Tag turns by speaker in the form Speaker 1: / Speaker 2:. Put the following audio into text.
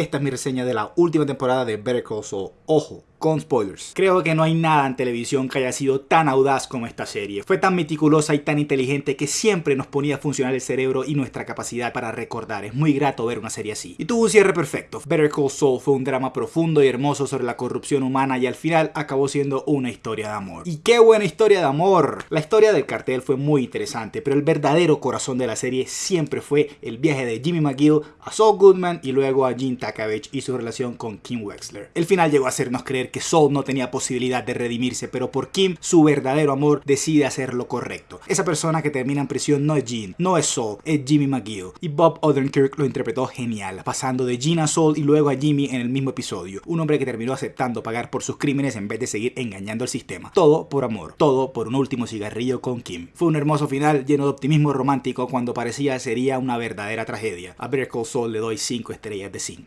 Speaker 1: esta es mi reseña de la última temporada de Better Call. Ojo, con spoilers. Creo que no hay nada en televisión que haya sido tan audaz como esta serie. Fue tan meticulosa y tan inteligente que siempre nos ponía a funcionar el cerebro y nuestra capacidad para recordar. Es muy grato ver una serie así. Y tuvo un cierre perfecto. Better Call Saul fue un drama profundo y hermoso sobre la corrupción humana y al final acabó siendo una historia de amor. Y qué buena historia de amor. La historia del cartel fue muy interesante, pero el verdadero corazón de la serie siempre fue el viaje de Jimmy McGill a Saul Goodman y luego a Gene Takavich y su relación con Kim Wexler. El final llegó a hacernos creer que Saul no tenía posibilidad de redimirse, pero por Kim, su verdadero amor decide hacer lo correcto. Esa persona que termina en prisión no es Jean, no es Saul, es Jimmy McGill. Y Bob Odenkirk lo interpretó genial, pasando de Jean a Saul y luego a Jimmy en el mismo episodio. Un hombre que terminó aceptando pagar por sus crímenes en vez de seguir engañando al sistema. Todo por amor, todo por un último cigarrillo con Kim. Fue un hermoso final lleno de optimismo romántico cuando parecía sería una verdadera tragedia. A Better Call Saul le doy 5 estrellas de 5.